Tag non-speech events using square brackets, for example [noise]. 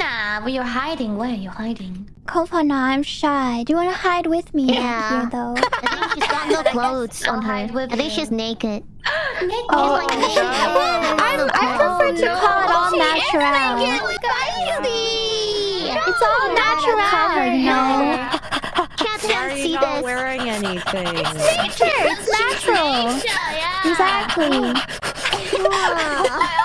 Kofana, where you're hiding. Where are you hiding? Kofana, I'm shy. Do you want to hide with me Yeah. here, though? [laughs] I think she's got no [laughs] clothes on her. hide with I think you. she's naked. [gasps] Naked. Oh, like naked. I'm, [laughs] I prefer to no. call it all She is natural. It's all natural, you know? Can't are you see not this. wearing anything? Nature, it's natural. Exactly. yeah. Exactly. yeah.